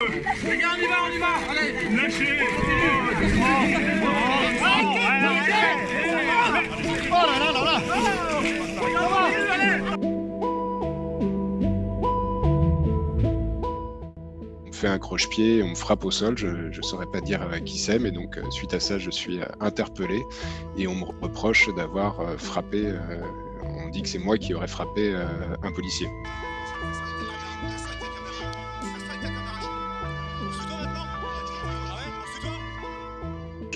Les gars, on y va, on y va. Allez. Lâchez. Oh là là là là On me fait un croche-pied, on me frappe au sol, je ne saurais pas dire qui c'est, mais donc euh, suite à ça, je suis euh, interpellé et on me reproche d'avoir euh, frappé, on dit que c'est moi qui aurais frappé un policier.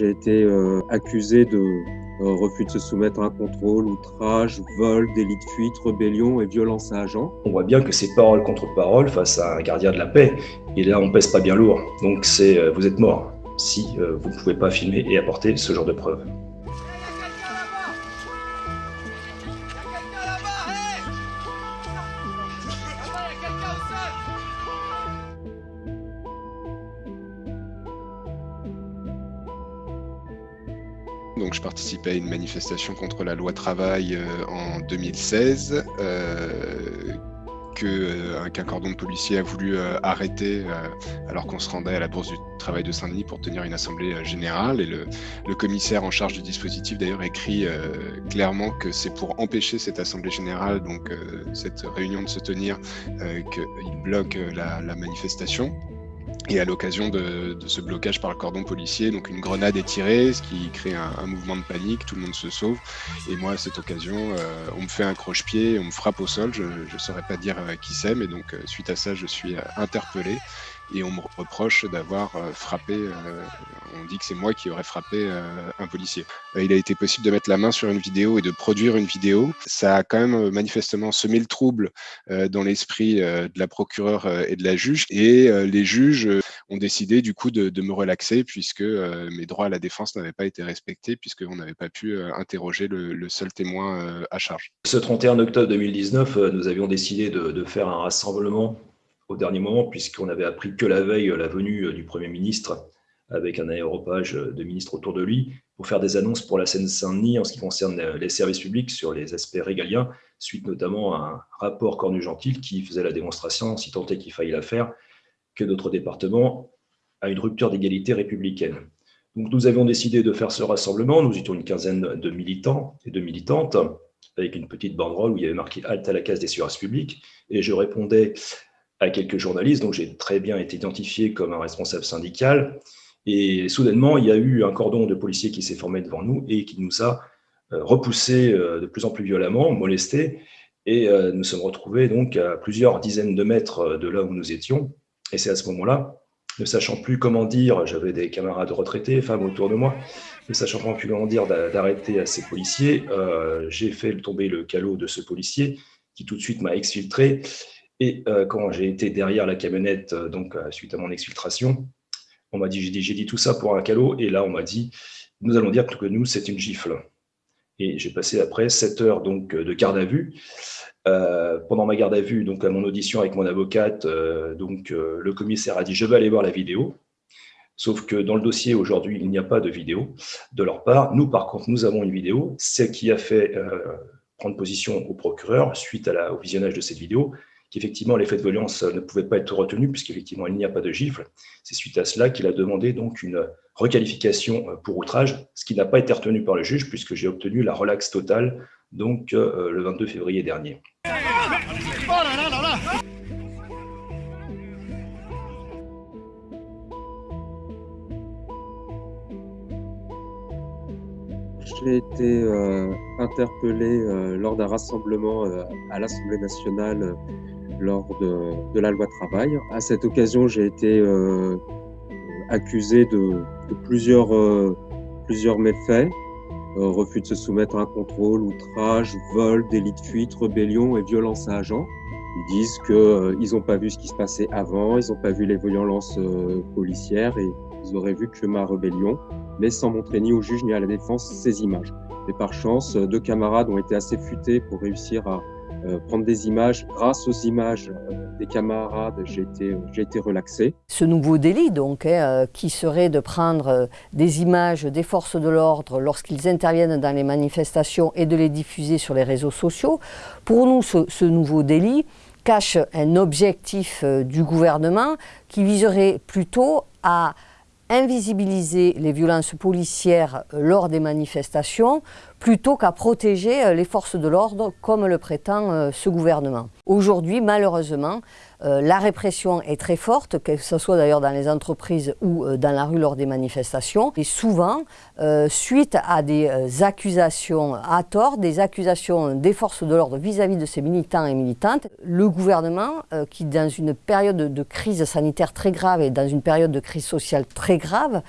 J'ai été euh, accusé de euh, refus de se soumettre à un contrôle, outrage, vol, délit de fuite, rébellion et violence à agent. On voit bien que c'est parole contre parole face à un gardien de la paix. Et là, on pèse pas bien lourd. Donc c'est euh, vous êtes mort si vous ne pouvez pas filmer et apporter ce genre de preuves. Donc je participais à une manifestation contre la loi travail euh, en 2016 euh, que euh, qu'un cordon de policiers a voulu euh, arrêter euh, alors qu'on se rendait à la bourse du travail de Saint-Denis pour tenir une assemblée euh, générale et le, commissaire en charge du dispositif d'ailleurs écrit euh, clairement que c'est pour empêcher cette assemblée générale donc euh, cette réunion de se tenir euh, qu'il bloque euh, la manifestation. Et à l'occasion de, ce blocage par le cordon policier, donc une grenade est tirée, ce qui crée un, mouvement de panique, tout le monde se sauve. Et moi, à cette occasion, euh, on me fait un croche-pied, on me frappe au sol, je ne saurais pas dire euh, qui c'est, mais donc euh, suite à ça, je suis interpellé et on me reproche d'avoir euh, frappé, euh, on dit que c'est moi qui aurais frappé euh, un policier. Il a été possible de mettre la main sur une vidéo et de produire une vidéo. Ça a quand même manifestement semé le trouble dans l'esprit de la procureure et de la juge. Et les juges ont décidé du coup de, me relaxer puisque mes droits à la défense n'avaient pas été respectés puisqu'on n'avait pas pu interroger le, seul témoin à charge. Ce 31 octobre 2019, euh, nous avions décidé de faire un rassemblement au dernier moment puisqu'on avait appris que la veille la venue euh, du Premier ministre avec un aéropage euh, de ministres autour de lui pour faire des annonces pour la Seine-Saint-Denis en ce qui concerne euh, les services publics sur les aspects régaliens, suite notamment à un rapport Cornu-Gentil qui faisait la démonstration, si tant est qu'il faille la faire, que notre département a une rupture d'égalité républicaine. Donc nous avions décidé de faire ce rassemblement, nous étions une quinzaine de militants et de militantes, avec une petite banderole où il y avait marqué « Halte à la case des services publics », et je répondais à quelques journalistes, donc j'ai très bien été identifié comme un responsable syndical, et soudainement, il y a eu un cordon de policiers qui s'est formé devant nous et qui nous a euh, repoussés euh, de plus en plus violemment, molestés, et euh, nous sommes retrouvés donc à plusieurs dizaines de mètres de là où nous étions, et c'est à ce moment-là, ne sachant plus comment dire, j'avais des camarades retraités, femmes autour de moi, ne sachant plus comment dire d'a- d'arrêter à ces policiers, j'ai fait tomber le calot de ce policier qui tout de suite m'a exfiltré. Et euh, quand j'ai été derrière la camionnette, euh, donc euh, suite à mon exfiltration, on m'a dit, j'ai dit, tout ça pour un calot. Et là, on m'a dit, nous allons dire que nous, c'est une gifle. Et j'ai passé après 7 heures donc, de garde à vue. Pendant ma garde à vue, donc à mon audition avec mon avocate, donc le commissaire a dit je vais aller voir la vidéo. Sauf que dans le dossier aujourd'hui, il n'y a pas de vidéo de leur part. Nous, par contre, nous avons une vidéo. C'est qui a fait prendre position au procureur suite au visionnage de cette vidéo, qu'effectivement l'effet de violence ne pouvait pas être retenu puisqu'effectivement il n'y a pas de gifle. C'est suite à cela qu'il a demandé donc une requalification euh, pour outrage, ce qui n'a pas été retenu par le juge puisque j'ai obtenu la relaxe totale donc euh, le 22 février dernier. Oh là là là J'ai été euh, interpellé euh, lors d'un rassemblement euh, à l'Assemblée nationale euh, lors de, la loi travail. À cette occasion, j'ai été euh, accusé de, plusieurs, euh, plusieurs méfaits. Euh, refus de se soumettre à un contrôle, outrage, vol, délit de fuite, rébellion et violence à agent. Ils disent qu'ils n'ont pas vu ce qui se passait avant, ils n'ont pas vu les violences euh, policières et ils auraient vu que ma rébellion, mais sans montrer ni au juge ni à la défense ces images. Et par chance, euh, deux camarades ont été assez futés pour réussir à euh, prendre des images. Grâce aux images euh, des camarades, j'ai été, j'ai été relaxé. Ce nouveau délit, donc, hein, euh, qui serait de prendre euh, des images des forces de l'ordre lorsqu'ils interviennent dans les manifestations et de les diffuser sur les réseaux sociaux, pour nous, ce nouveau délit, cache un objectif du gouvernement qui viserait plutôt à invisibiliser les violences policières lors des manifestations plutôt qu'à protéger les forces de l'ordre comme le prétend ce gouvernement. Aujourd'hui, malheureusement, euh, la répression est très forte, que ce soit d'ailleurs dans les entreprises ou euh, dans la rue lors des manifestations. Et souvent, euh, suite à des accusations à tort, des accusations des forces de l'ordre vis-à-vis de ces militants et militantes, le gouvernement, qui dans une période de crise sanitaire très grave et dans une période de crise sociale très grave,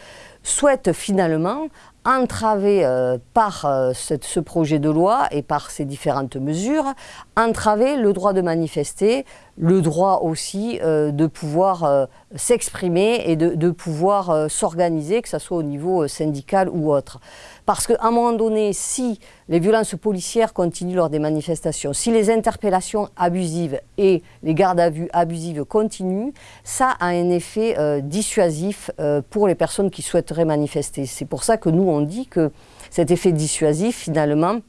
souhaite finalement entraver par ce projet de loi et par ces différentes mesures, entraver le droit de manifester, le droit aussi euh, de pouvoir euh, s'exprimer et de, pouvoir euh, s'organiser, que ce soit au niveau syndical ou autre. Parce qu'à un moment donné, si les violences policières continuent lors des manifestations, si les interpellations abusives et les gardes à vue abusives continuent, ça a un effet dissuasif pour les personnes qui souhaiteraient manifester. C'est pour ça que nous, on dit que cet effet dissuasif, finalement,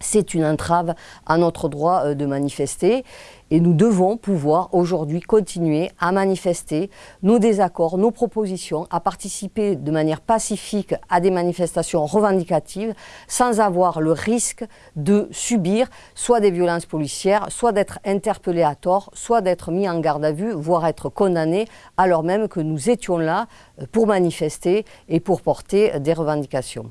c'est une entrave à notre droit euh, de manifester et nous devons pouvoir aujourd'hui continuer à manifester nos désaccords, nos propositions, à participer de manière pacifique à des manifestations revendicatives sans avoir le risque de subir soit des violences policières, soit d'être interpellé à tort, soit d'être mis en garde à vue, voire être condamné alors même que nous étions là euh, pour manifester et pour porter des revendications.